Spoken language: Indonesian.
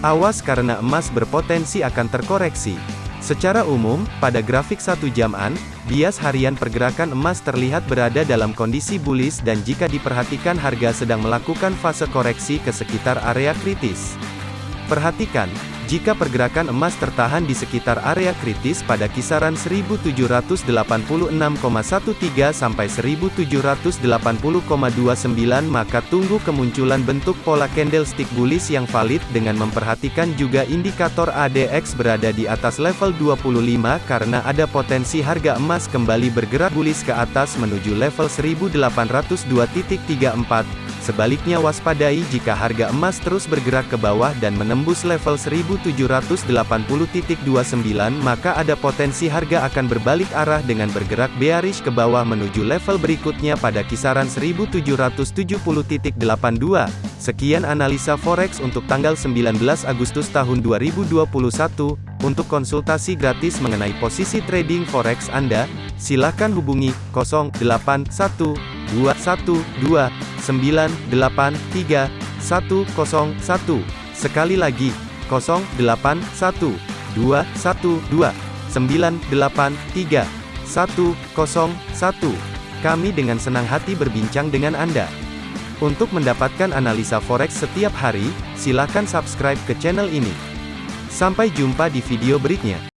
Awas karena emas berpotensi akan terkoreksi. Secara umum, pada grafik satu jaman, bias harian pergerakan emas terlihat berada dalam kondisi bullish dan jika diperhatikan harga sedang melakukan fase koreksi ke sekitar area kritis. Perhatikan, jika pergerakan emas tertahan di sekitar area kritis pada kisaran 1786,13 sampai 1780,29 maka tunggu kemunculan bentuk pola candlestick bullish yang valid dengan memperhatikan juga indikator ADX berada di atas level 25 karena ada potensi harga emas kembali bergerak bullish ke atas menuju level 1802.34 Sebaliknya waspadai jika harga emas terus bergerak ke bawah dan menembus level 1780.29 maka ada potensi harga akan berbalik arah dengan bergerak bearish ke bawah menuju level berikutnya pada kisaran 1770.82. Sekian analisa forex untuk tanggal 19 Agustus tahun 2021. Untuk konsultasi gratis mengenai posisi trading forex Anda, silakan hubungi 081212 983 101. Sekali lagi, 081 212 983 101. Kami dengan senang hati berbincang dengan Anda. Untuk mendapatkan analisa forex setiap hari, silakan subscribe ke channel ini. Sampai jumpa di video berikutnya.